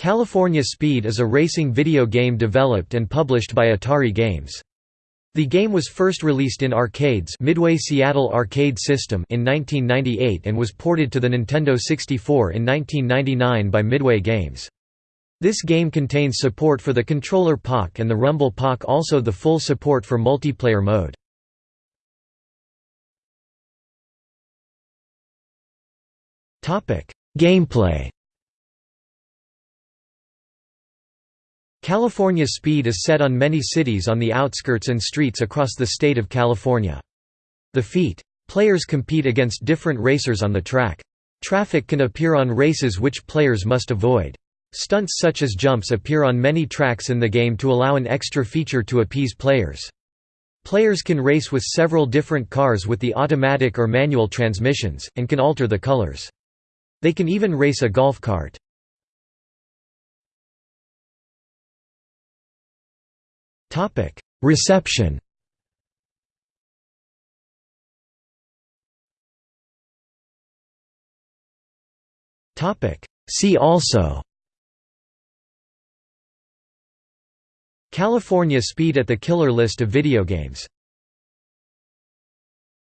California Speed is a racing video game developed and published by Atari Games. The game was first released in arcades Midway Seattle Arcade System in 1998 and was ported to the Nintendo 64 in 1999 by Midway Games. This game contains support for the controller Pak and the Rumble Pak also the full support for multiplayer mode. Gameplay California Speed is set on many cities on the outskirts and streets across the state of California. The feat. Players compete against different racers on the track. Traffic can appear on races which players must avoid. Stunts such as jumps appear on many tracks in the game to allow an extra feature to appease players. Players can race with several different cars with the automatic or manual transmissions, and can alter the colors. They can even race a golf cart. Topic: Reception. Topic: See also. California Speed at the killer list of video games